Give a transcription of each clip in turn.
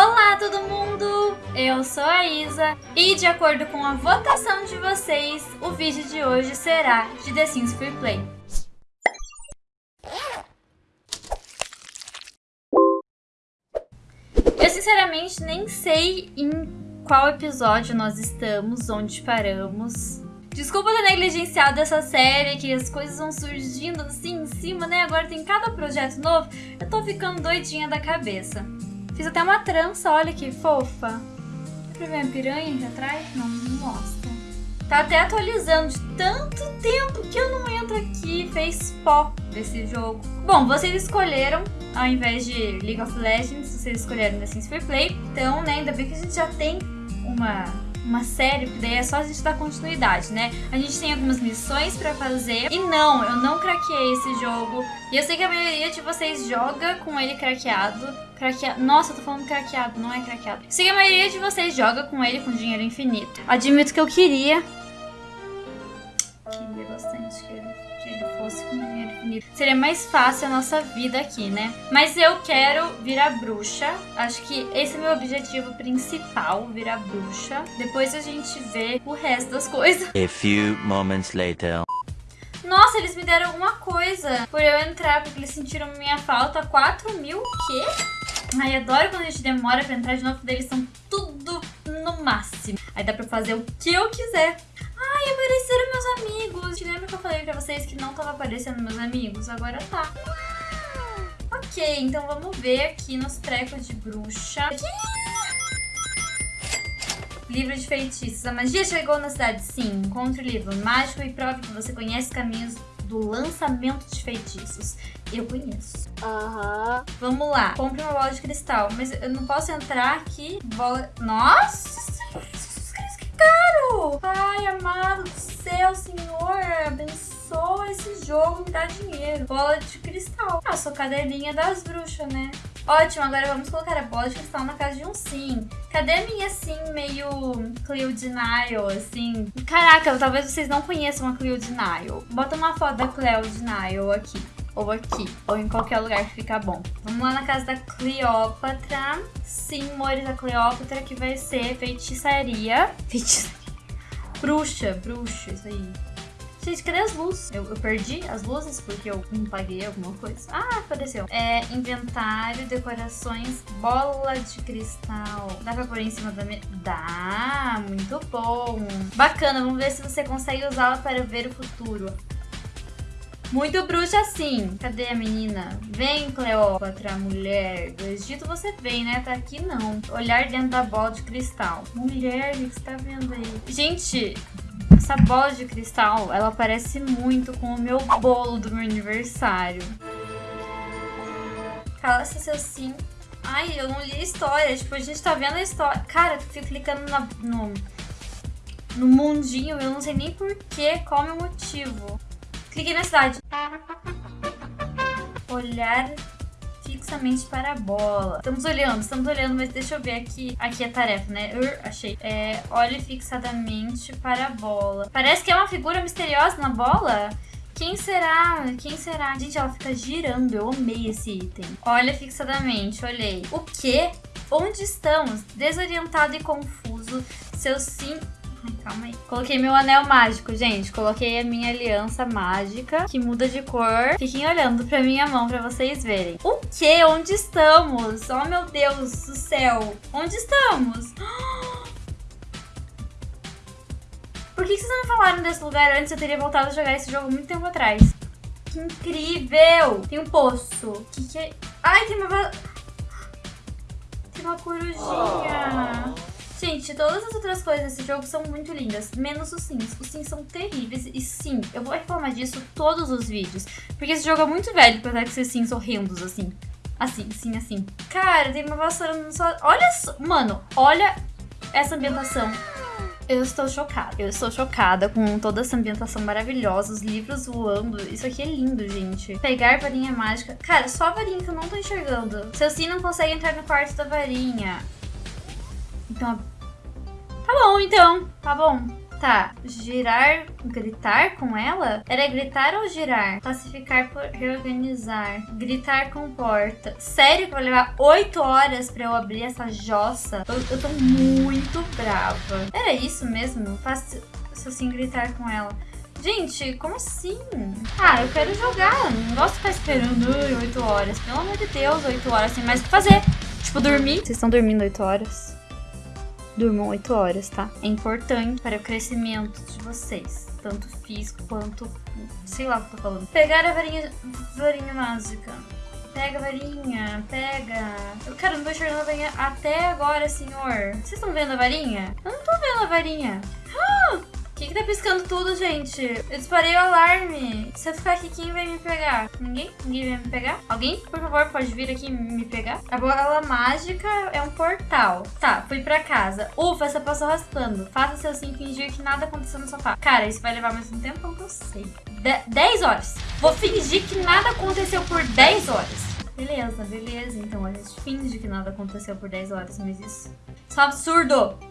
Olá todo mundo! Eu sou a Isa e de acordo com a votação de vocês, o vídeo de hoje será de The Sims Free Play. Eu sinceramente nem sei em qual episódio nós estamos, onde paramos. Desculpa ter negligenciado essa série, que as coisas vão surgindo assim em cima, né? Agora tem cada projeto novo, eu tô ficando doidinha da cabeça. Fiz até uma trança, olha que fofa. Dá pra ver a piranha aqui atrás? Não, não mostra. Tá até atualizando de tanto tempo que eu não entro aqui. Fez pó desse jogo. Bom, vocês escolheram, ao invés de League of Legends, vocês escolheram The Sims Free Play. Então, né, ainda bem que a gente já tem uma uma série, porque daí é só a gente dar continuidade, né? A gente tem algumas missões pra fazer. E não, eu não craqueei esse jogo. E eu sei que a maioria de vocês joga com ele craqueado. Craqueado. Nossa, eu tô falando craqueado, não é craqueado. Eu sei que a maioria de vocês joga com ele com dinheiro infinito. Admito que eu queria. Queria bastante que ele, fosse com Seria mais fácil a nossa vida aqui, né? Mas eu quero virar bruxa. Acho que esse é meu objetivo principal, virar bruxa. Depois a gente vê o resto das coisas. A few moments later. Nossa, eles me deram alguma coisa por eu entrar, porque eles sentiram minha falta. 4 mil? O quê? Ai, adoro quando a gente demora pra entrar de novo, porque eles são tudo no máximo. Aí dá pra fazer o que eu quiser. Ai, apareceram meus amigos. Te lembra que eu falei pra vocês que não tava aparecendo meus amigos? Agora tá. Ok, então vamos ver aqui nos trecos de bruxa. Livro de feitiços. A magia chegou na cidade? Sim. Encontre o livro mágico e prove que você conhece caminhos do lançamento de feitiços. Eu conheço. Aham. Uhum. Vamos lá. Compre uma bola de cristal. Mas eu não posso entrar aqui. Bola... Nossa! Pai amado do céu, Senhor, abençoa esse jogo, me dá dinheiro. Bola de cristal. Ah, sou cadelinha das bruxas, né? Ótimo, agora vamos colocar a bola de cristal na casa de um sim. Cadê minha sim meio Cleo Nile, assim? Caraca, talvez vocês não conheçam a Cleo Nile. Bota uma foto da Cleo Nile aqui ou aqui, ou em qualquer lugar que ficar bom. Vamos lá na casa da Cleópatra. Sim, amores, a Cleópatra que vai ser feitiçaria. Feitiçaria. Bruxa, bruxa, isso aí. Gente, cadê as luzes? Eu, eu, perdi as luzes porque eu paguei alguma coisa. Ah, apareceu. É inventário, decorações, bola de cristal. Dá pra pôr em cima da mesa? Dá, muito bom. Bacana, vamos ver se você consegue usá-la para ver o futuro. Muito bruxa sim. Cadê a menina? Vem, Cleópatra, mulher. Do Egito você vem, né? Tá aqui não. Olhar dentro da bola de cristal. Mulher, o que você tá vendo aí? Gente, essa bola de cristal, ela parece muito com o meu bolo do meu aniversário. Cala-se seu sim. Ai, eu não li a história. Tipo, a gente tá vendo a história. Cara, eu fico clicando na, no, no mundinho. Eu não sei nem porquê, qual é o motivo. Cliquei na cidade. Olhar fixamente para a bola. Estamos olhando, estamos olhando, mas deixa eu ver aqui. Aqui a tarefa, né? Ur, achei. É, olhe fixadamente para a bola. Parece que é uma figura misteriosa na bola. Quem será? Quem será? Gente, ela fica girando. Eu amei esse item. Olha fixadamente, olhei. O quê? Onde estamos? Desorientado e confuso. Seu sim Ai, calma aí. Coloquei meu anel mágico, gente. Coloquei a minha aliança mágica, que muda de cor. Fiquem olhando pra minha mão pra vocês verem. O quê? Onde estamos? Oh, meu Deus do céu. Onde estamos? Por que vocês não falaram desse lugar antes? Eu teria voltado a jogar esse jogo muito tempo atrás. Que incrível! Tem um poço. Que que é? Ai, tem uma... Tem uma corujinha. Gente, todas as outras coisas desse jogo são muito lindas, menos os sims. Os sims são terríveis e sim, eu vou reclamar disso todos os vídeos. Porque esse jogo é muito velho pra ter esses sims horrendos assim. Assim, sim, assim. Cara, tem uma vassoura no só... Olha só, mano, olha essa ambientação. Eu estou chocada. Eu estou chocada com toda essa ambientação maravilhosa, os livros voando. Isso aqui é lindo, gente. Pegar varinha mágica. Cara, só a varinha que eu não tô enxergando. Seu sim não consegue entrar no quarto da varinha. Então, tá bom, então. Tá bom. Tá, girar, gritar com ela? Era gritar ou girar? Classificar por reorganizar. Gritar com porta. Sério que vai levar 8 horas pra eu abrir essa jossa? Eu, eu tô muito brava. Era isso mesmo? Faço assim gritar com ela. Gente, como assim? Ah, eu quero jogar. Não gosto de ficar esperando 8 horas. Pelo amor de Deus, 8 horas sem mais o que fazer. Tipo, dormir. Vocês estão dormindo 8 horas? Durmam 8 horas, tá? É importante para o crescimento de vocês. Tanto físico quanto. Sei lá o que eu tô falando. Pegar a varinha, varinha mágica. Pega a varinha, pega. Eu, cara, não tô enxergando a varinha até agora, senhor. Vocês estão vendo a varinha? Eu não tô vendo a varinha. Ah! Que, que tá piscando tudo, gente? Eu disparei o alarme. Se eu ficar aqui, quem vai me pegar? Ninguém? Ninguém vai me pegar? Alguém, por favor, pode vir aqui me pegar? A bola mágica é um portal. Tá, fui pra casa. Ufa, essa passou raspando. Faça seu sim fingir que nada aconteceu no sofá. Cara, isso vai levar mais um tempo eu sei. De 10 horas. Vou fingir que nada aconteceu por 10 horas. Beleza, beleza. Então a gente finge que nada aconteceu por 10 horas, mas isso... Isso é um absurdo!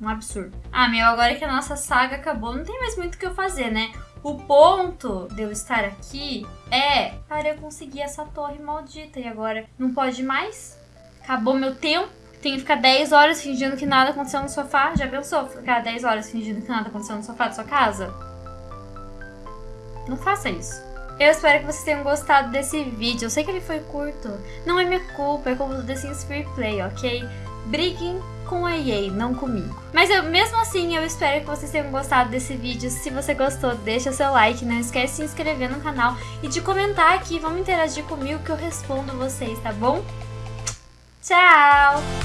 Um absurdo. Ah, meu, agora que a nossa saga acabou, não tem mais muito o que eu fazer, né? O ponto de eu estar aqui é para eu conseguir essa torre maldita. E agora não pode mais? Acabou meu tempo. Tenho que ficar 10 horas fingindo que nada aconteceu no sofá. Já pensou? Ficar 10 horas fingindo que nada aconteceu no sofá da sua casa? Não faça isso. Eu espero que vocês tenham gostado desse vídeo. Eu sei que ele foi curto. Não é minha culpa, é culpa do The Sims Free Play, ok? Briguem com a EA, não comigo. Mas eu, mesmo assim, eu espero que vocês tenham gostado desse vídeo. Se você gostou, deixa seu like, não esquece de se inscrever no canal e de comentar aqui. Vamos interagir comigo que eu respondo vocês, tá bom? Tchau!